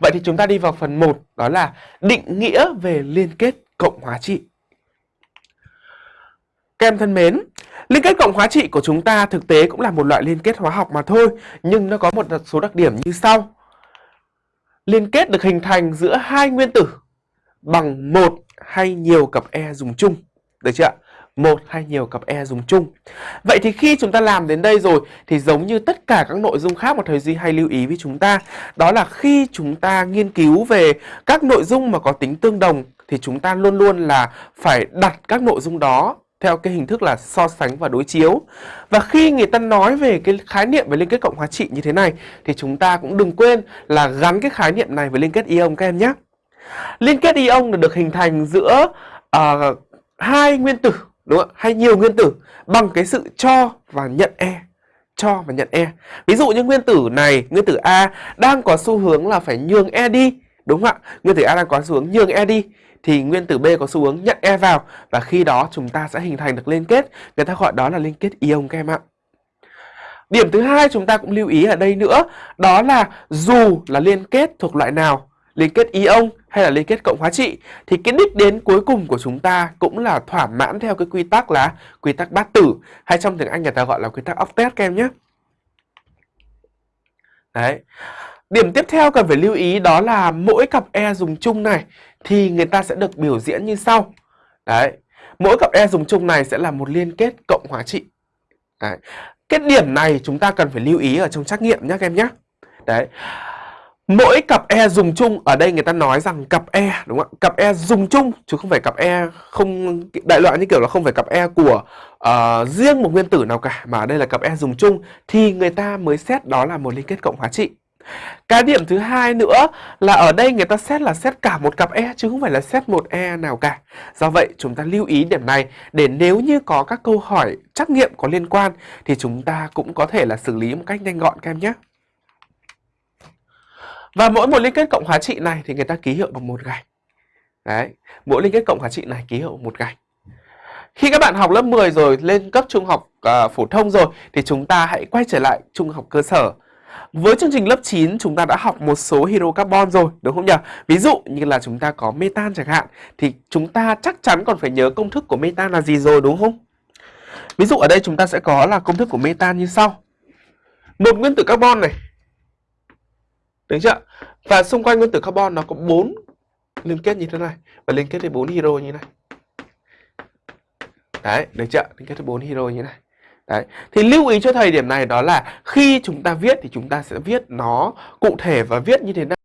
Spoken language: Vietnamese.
Vậy thì chúng ta đi vào phần 1 đó là định nghĩa về liên kết cộng hóa trị. Các em thân mến, liên kết cộng hóa trị của chúng ta thực tế cũng là một loại liên kết hóa học mà thôi, nhưng nó có một số đặc điểm như sau. Liên kết được hình thành giữa hai nguyên tử bằng một hay nhiều cặp E dùng chung. Được chưa ạ? Một hay nhiều cặp E dùng chung. Vậy thì khi chúng ta làm đến đây rồi thì giống như tất cả các nội dung khác mà thầy Duy hay lưu ý với chúng ta, đó là khi chúng ta nghiên cứu về các nội dung mà có tính tương đồng thì chúng ta luôn luôn là phải đặt các nội dung đó theo cái hình thức là so sánh và đối chiếu. Và khi người ta nói về cái khái niệm về liên kết cộng hóa trị như thế này thì chúng ta cũng đừng quên là gắn cái khái niệm này với liên kết ion các em nhé. Liên kết ion được hình thành giữa uh, hai nguyên tử đúng không? hay nhiều nguyên tử bằng cái sự cho và nhận E cho và nhận E. Ví dụ như nguyên tử này, nguyên tử A đang có xu hướng là phải nhường E đi, đúng không ạ? Nguyên tử A đang có xu hướng nhường E đi thì nguyên tử B có xu hướng nhận E vào và khi đó chúng ta sẽ hình thành được liên kết, người ta gọi đó là liên kết ion các em ạ. Điểm thứ hai chúng ta cũng lưu ý ở đây nữa, đó là dù là liên kết thuộc loại nào, liên kết ion hay là liên kết cộng hóa trị, thì cái đích đến cuối cùng của chúng ta cũng là thỏa mãn theo cái quy tắc là quy tắc bát tử, hay trong tiếng Anh người ta gọi là quy tắc octet các em nhé. Đấy. Điểm tiếp theo cần phải lưu ý đó là mỗi cặp E dùng chung này thì người ta sẽ được biểu diễn như sau. Đấy. Mỗi cặp E dùng chung này sẽ là một liên kết cộng hóa trị. Đấy. Cái điểm này chúng ta cần phải lưu ý ở trong trắc nghiệm nhé, các em nhé. Đấy. Mỗi cặp E dùng chung ở đây người ta nói rằng cặp E đúng không ạ? Cặp E dùng chung chứ không phải cặp E không đại loại như kiểu là không phải cặp E của uh, riêng một nguyên tử nào cả mà đây là cặp E dùng chung thì người ta mới xét đó là một liên kết cộng hóa trị. Cái điểm thứ hai nữa là ở đây người ta xét là xét cả một cặp E chứ không phải là xét một E nào cả. Do vậy chúng ta lưu ý điểm này để nếu như có các câu hỏi trắc nghiệm có liên quan thì chúng ta cũng có thể là xử lý một cách nhanh gọn các em nhé. Và mỗi một liên kết cộng hóa trị này thì người ta ký hiệu bằng một gạch. Đấy, mỗi liên kết cộng hóa trị này ký hiệu một gạch. Khi các bạn học lớp 10 rồi lên cấp trung học uh, phổ thông rồi thì chúng ta hãy quay trở lại trung học cơ sở. Với chương trình lớp 9 chúng ta đã học một số hydrocarbon rồi đúng không nhỉ? Ví dụ như là chúng ta có metan chẳng hạn thì chúng ta chắc chắn còn phải nhớ công thức của metan là gì rồi đúng không? Ví dụ ở đây chúng ta sẽ có là công thức của metan như sau. Một nguyên tử carbon này Đúng chưa? Và xung quanh nguyên tử carbon nó có bốn liên kết như thế này và liên kết với bốn hydro như thế này. Đấy, được chưa? Liên kết với bốn hydro như thế này. Đấy. Thì lưu ý cho thầy điểm này đó là khi chúng ta viết thì chúng ta sẽ viết nó cụ thể và viết như thế nào